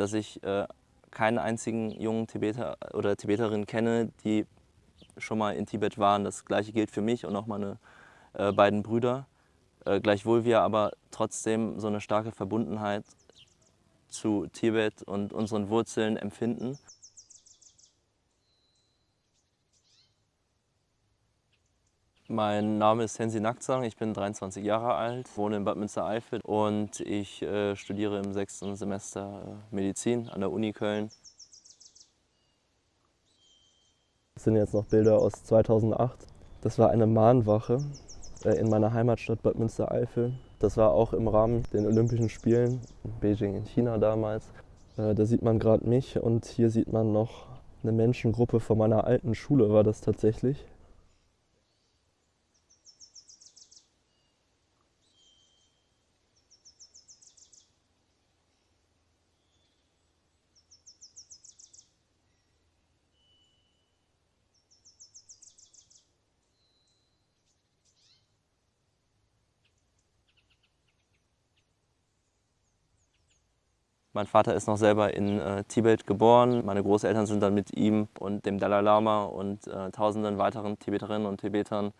dass ich äh, keinen einzigen jungen Tibeter oder Tibeterin kenne, die schon mal in Tibet waren. Das gleiche gilt für mich und auch meine äh, beiden Brüder. Äh, gleichwohl wir aber trotzdem so eine starke Verbundenheit zu Tibet und unseren Wurzeln empfinden. Mein Name ist Sensi Nakzang, ich bin 23 Jahre alt, wohne in Bad Münstereifel und ich äh, studiere im sechsten Semester äh, Medizin an der Uni Köln. Das sind jetzt noch Bilder aus 2008. Das war eine Mahnwache äh, in meiner Heimatstadt Bad Münstereifel. Das war auch im Rahmen der Olympischen Spielen in Beijing in China damals. Äh, da sieht man gerade mich und hier sieht man noch eine Menschengruppe von meiner alten Schule war das tatsächlich. Mein Vater ist noch selber in äh, Tibet geboren. Meine Großeltern sind dann mit ihm und dem Dalai Lama und äh, tausenden weiteren Tibeterinnen und Tibetern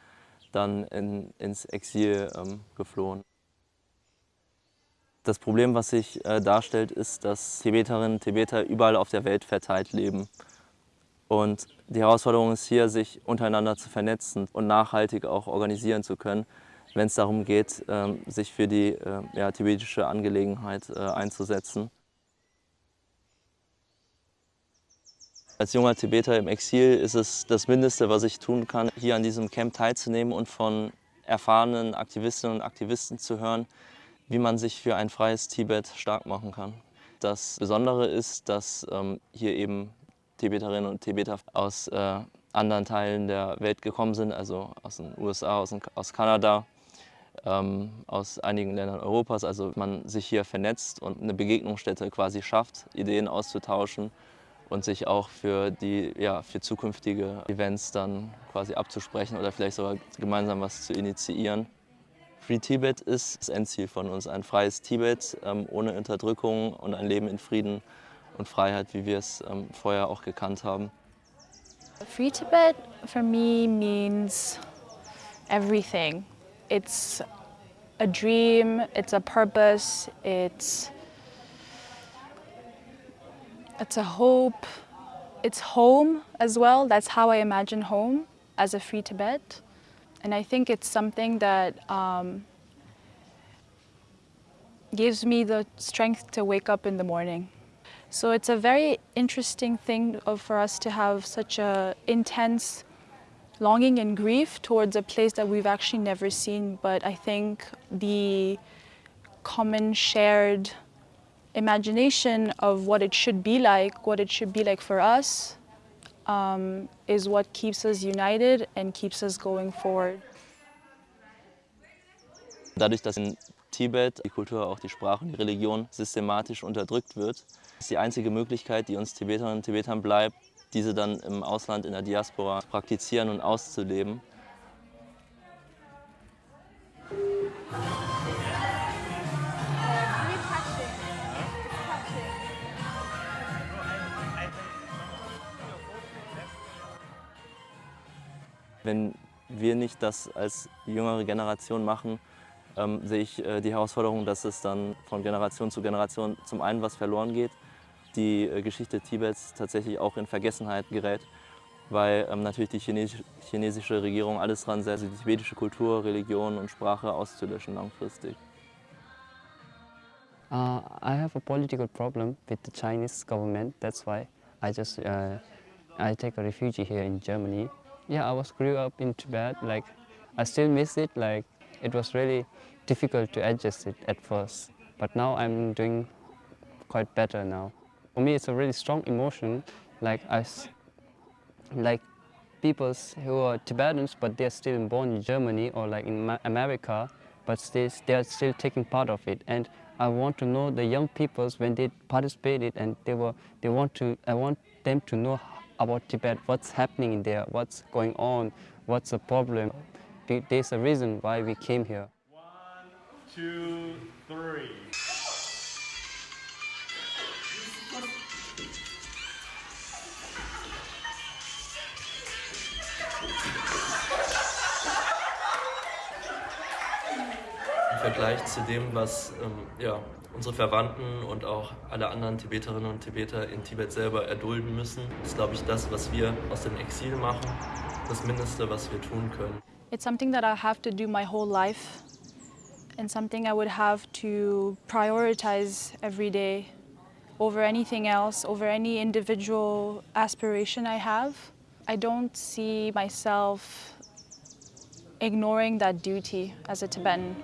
dann in, ins Exil ähm, geflohen. Das Problem, was sich äh, darstellt, ist, dass Tibeterinnen und Tibeter überall auf der Welt verteilt leben. Und die Herausforderung ist hier, sich untereinander zu vernetzen und nachhaltig auch organisieren zu können, wenn es darum geht, ähm, sich für die äh, ja, tibetische Angelegenheit äh, einzusetzen. Als junger Tibeter im Exil ist es das Mindeste, was ich tun kann, hier an diesem Camp teilzunehmen und von erfahrenen Aktivistinnen und Aktivisten zu hören, wie man sich für ein freies Tibet stark machen kann. Das Besondere ist, dass ähm, hier eben Tibeterinnen und Tibeter aus äh, anderen Teilen der Welt gekommen sind, also aus den USA, aus, aus Kanada, ähm, aus einigen Ländern Europas. Also man sich hier vernetzt und eine Begegnungsstätte quasi schafft, Ideen auszutauschen und sich auch für, die, ja, für zukünftige Events dann quasi abzusprechen oder vielleicht sogar gemeinsam was zu initiieren. Free Tibet ist das Endziel von uns, ein freies Tibet ähm, ohne Unterdrückung und ein Leben in Frieden und Freiheit, wie wir es ähm, vorher auch gekannt haben. Free Tibet for me means everything. It's a dream, it's a purpose, it's It's a hope. It's home as well. That's how I imagine home as a free Tibet. And I think it's something that um, gives me the strength to wake up in the morning. So it's a very interesting thing for us to have such a intense longing and grief towards a place that we've actually never seen. But I think the common shared imagination of what it should be like, what it should be like for us, um, is what keeps us united and keeps us going forward. Dadurch, dass in Tibet die Kultur, auch die Sprache und die Religion systematisch unterdrückt wird, ist die einzige Möglichkeit, die uns Tibeterinnen und Tibetern bleibt, diese dann im Ausland, in der Diaspora praktizieren und auszuleben. Wenn wir nicht das als jüngere Generation machen, ähm, sehe ich äh, die Herausforderung, dass es dann von Generation zu Generation zum einen was verloren geht, die äh, Geschichte Tibets tatsächlich auch in Vergessenheit gerät, weil ähm, natürlich die chinesische, chinesische Regierung alles dran setzt, die tibetische Kultur, Religion und Sprache auszulöschen langfristig. Uh, I have a political problem with the Chinese government. That's why I just uh, I take a refugee here in Germany. Yeah, I was grew up in Tibet. Like, I still miss it. Like, it was really difficult to adjust it at first. But now I'm doing quite better now. For me, it's a really strong emotion. Like, I, like people who are Tibetans, but they're still born in Germany or like in America, but they, they're still taking part of it. And I want to know the young peoples when they participated and they were, they want to, I want them to know about Tibet, what's happening in there, what's going on, what's the problem. There's a reason why we came here. One, two, three. Vergleich zu dem, was ähm, ja, unsere Verwandten und auch alle anderen Tibeterinnen und Tibeter in Tibet selber erdulden müssen, ist, glaube ich, das, was wir aus dem Exil machen, das Mindeste, was wir tun können. It's something that I have to do my whole life and something I would have to prioritize every day over anything else, over any individual aspiration I have. I don't see myself ignoring that duty as a Tibetan.